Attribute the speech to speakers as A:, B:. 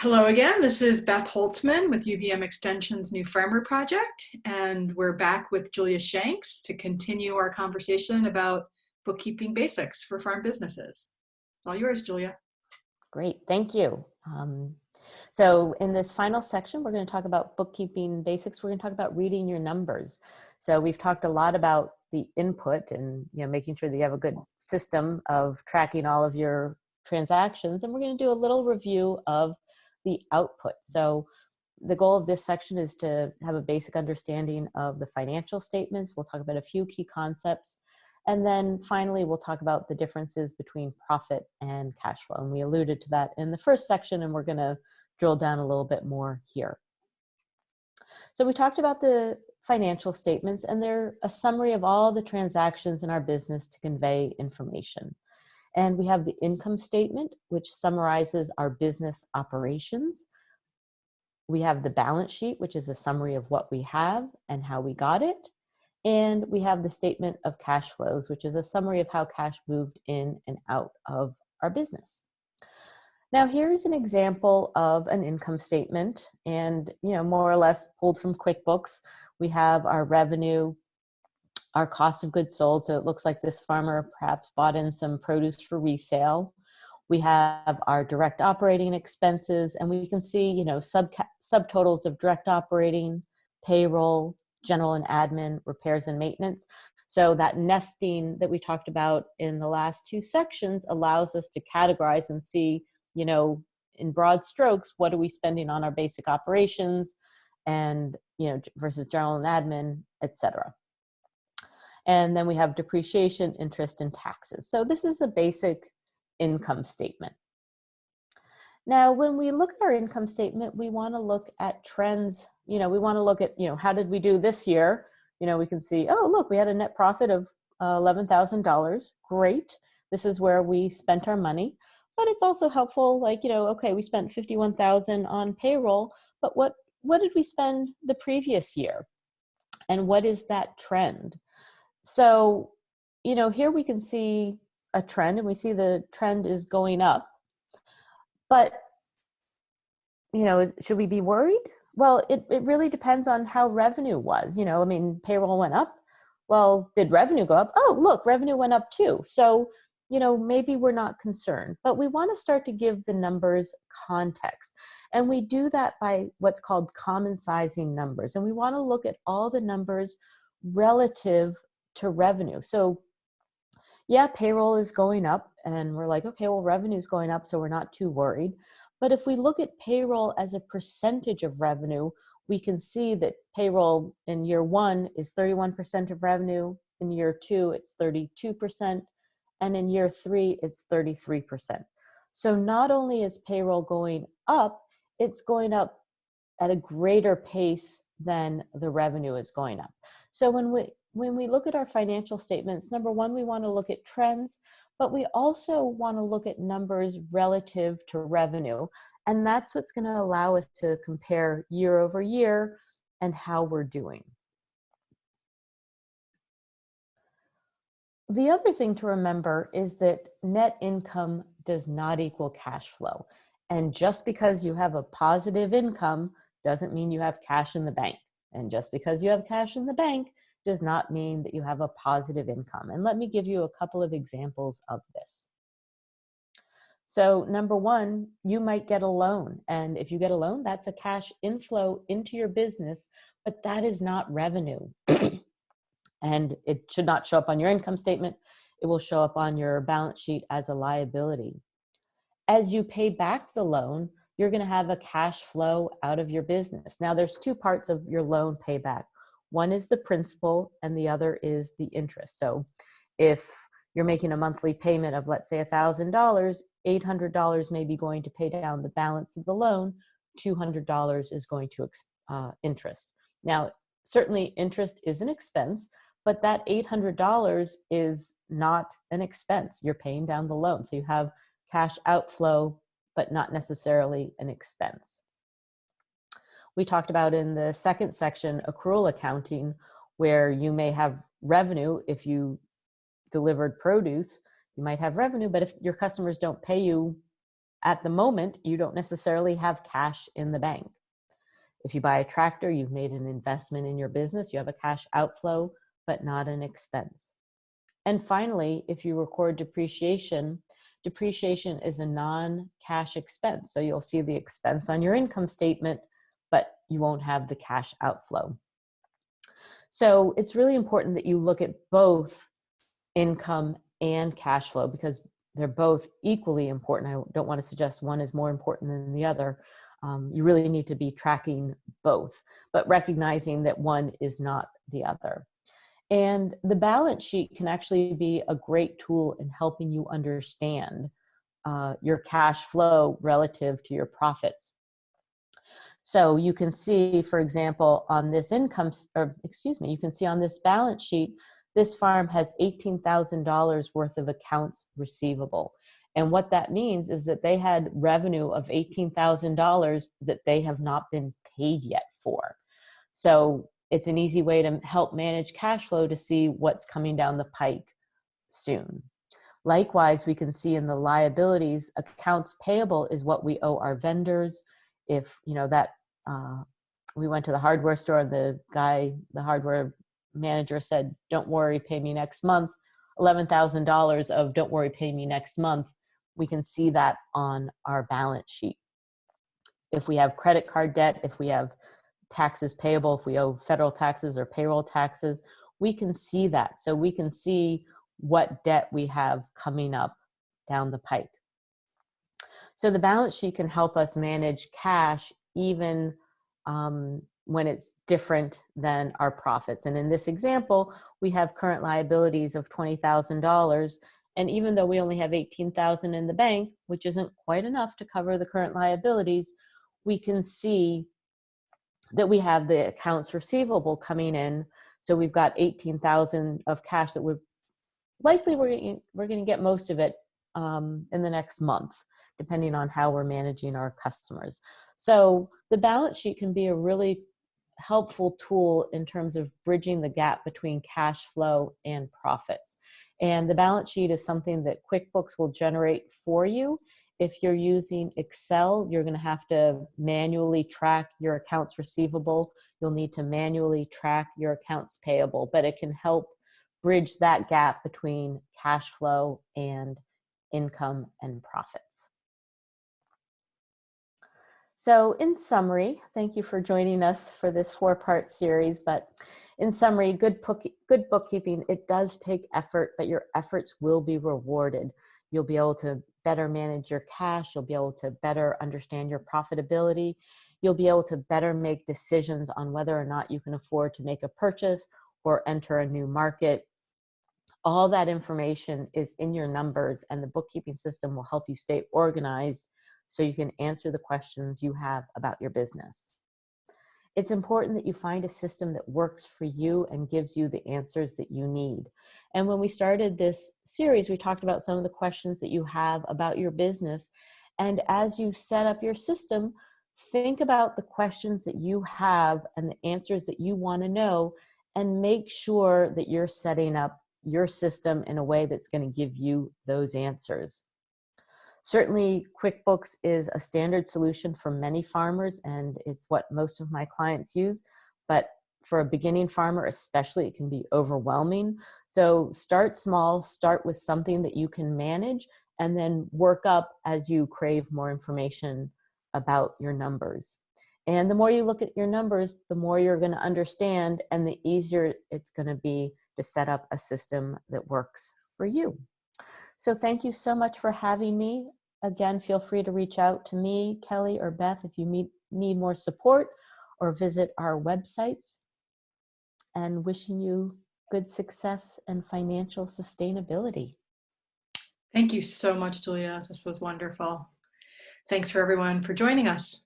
A: Hello again, this is Beth Holtzman with UVM Extension's New Farmer Project, and we're back with Julia Shanks to continue our conversation about bookkeeping basics for farm businesses. It's all yours, Julia.
B: Great, thank you. Um, so in this final section, we're going to talk about bookkeeping basics. We're going to talk about reading your numbers. So we've talked a lot about the input and you know making sure that you have a good system of tracking all of your transactions. And we're going to do a little review of the output. So the goal of this section is to have a basic understanding of the financial statements. We'll talk about a few key concepts. And then finally, we'll talk about the differences between profit and cash flow. And we alluded to that in the first section, and we're going to drill down a little bit more here. So we talked about the financial statements, and they're a summary of all the transactions in our business to convey information. And we have the income statement, which summarizes our business operations. We have the balance sheet, which is a summary of what we have and how we got it. And we have the statement of cash flows, which is a summary of how cash moved in and out of our business. Now here's an example of an income statement and you know more or less pulled from QuickBooks. We have our revenue, our cost of goods sold. So it looks like this farmer perhaps bought in some produce for resale. We have our direct operating expenses and we can see, you know, sub subtotals of direct operating, payroll, general and admin, repairs and maintenance. So that nesting that we talked about in the last two sections allows us to categorize and see, you know, in broad strokes, what are we spending on our basic operations and, you know, versus general and admin, et cetera. And then we have depreciation, interest, and taxes. So this is a basic income statement. Now, when we look at our income statement, we want to look at trends. You know, we want to look at, you know, how did we do this year? You know, we can see, oh, look, we had a net profit of uh, $11,000. Great. This is where we spent our money. But it's also helpful, like, you know, okay, we spent 51,000 on payroll, but what, what did we spend the previous year? And what is that trend? So, you know, here we can see a trend and we see the trend is going up. But, you know, should we be worried? Well, it, it really depends on how revenue was. You know, I mean, payroll went up. Well, did revenue go up? Oh, look, revenue went up too. So, you know, maybe we're not concerned, but we want to start to give the numbers context. And we do that by what's called common sizing numbers. And we want to look at all the numbers relative to revenue. So yeah, payroll is going up and we're like, okay, well, revenue is going up, so we're not too worried. But if we look at payroll as a percentage of revenue, we can see that payroll in year one is 31% of revenue, in year two, it's 32%, and in year three, it's 33%. So not only is payroll going up, it's going up at a greater pace than the revenue is going up. So when we when we look at our financial statements, number one, we want to look at trends, but we also want to look at numbers relative to revenue. And that's what's going to allow us to compare year over year and how we're doing. The other thing to remember is that net income does not equal cash flow. And just because you have a positive income doesn't mean you have cash in the bank. And just because you have cash in the bank does not mean that you have a positive income. And let me give you a couple of examples of this. So number one, you might get a loan. And if you get a loan, that's a cash inflow into your business, but that is not revenue. and it should not show up on your income statement. It will show up on your balance sheet as a liability. As you pay back the loan, you're gonna have a cash flow out of your business. Now there's two parts of your loan payback. One is the principal and the other is the interest. So if you're making a monthly payment of let's say $1,000, $800 may be going to pay down the balance of the loan, $200 is going to uh, interest. Now, certainly interest is an expense, but that $800 is not an expense. You're paying down the loan. So you have cash outflow, but not necessarily an expense we talked about in the second section, accrual accounting, where you may have revenue if you delivered produce, you might have revenue, but if your customers don't pay you at the moment, you don't necessarily have cash in the bank. If you buy a tractor, you've made an investment in your business, you have a cash outflow, but not an expense. And finally, if you record depreciation, depreciation is a non-cash expense. So you'll see the expense on your income statement, you won't have the cash outflow. So it's really important that you look at both income and cash flow because they're both equally important. I don't want to suggest one is more important than the other. Um, you really need to be tracking both, but recognizing that one is not the other. And the balance sheet can actually be a great tool in helping you understand uh, your cash flow relative to your profits. So you can see, for example, on this income, or excuse me, you can see on this balance sheet, this farm has $18,000 worth of accounts receivable. And what that means is that they had revenue of $18,000 that they have not been paid yet for. So it's an easy way to help manage cash flow to see what's coming down the pike soon. Likewise, we can see in the liabilities, accounts payable is what we owe our vendors. If, you know, that uh, we went to the hardware store the guy, the hardware manager said, don't worry, pay me next month. $11,000 of don't worry, pay me next month. We can see that on our balance sheet. If we have credit card debt, if we have taxes payable, if we owe federal taxes or payroll taxes, we can see that. So we can see what debt we have coming up down the pike. So the balance sheet can help us manage cash even um, when it's different than our profits. And in this example, we have current liabilities of $20,000. And even though we only have 18,000 in the bank, which isn't quite enough to cover the current liabilities, we can see that we have the accounts receivable coming in. So we've got 18,000 of cash that we're likely we're, we're going to get most of it um, in the next month, depending on how we're managing our customers. So the balance sheet can be a really helpful tool in terms of bridging the gap between cash flow and profits. And the balance sheet is something that QuickBooks will generate for you if you're using Excel, you're going to have to manually track your accounts receivable. You'll need to manually track your accounts payable, but it can help bridge that gap between cash flow and income and profits. So in summary, thank you for joining us for this four-part series, but in summary, good, book, good bookkeeping, it does take effort, but your efforts will be rewarded. You'll be able to better manage your cash. You'll be able to better understand your profitability. You'll be able to better make decisions on whether or not you can afford to make a purchase or enter a new market. All that information is in your numbers and the bookkeeping system will help you stay organized so you can answer the questions you have about your business. It's important that you find a system that works for you and gives you the answers that you need. And when we started this series, we talked about some of the questions that you have about your business. And as you set up your system, think about the questions that you have and the answers that you want to know and make sure that you're setting up your system in a way that's going to give you those answers. Certainly QuickBooks is a standard solution for many farmers and it's what most of my clients use, but for a beginning farmer especially, it can be overwhelming. So start small, start with something that you can manage and then work up as you crave more information about your numbers. And the more you look at your numbers, the more you're gonna understand and the easier it's gonna be to set up a system that works for you. So thank you so much for having me. Again, feel free to reach out to me, Kelly, or Beth if you meet, need more support or visit our websites. And wishing you good success and financial sustainability.
A: Thank you so much, Julia. This was wonderful. Thanks for everyone for joining us.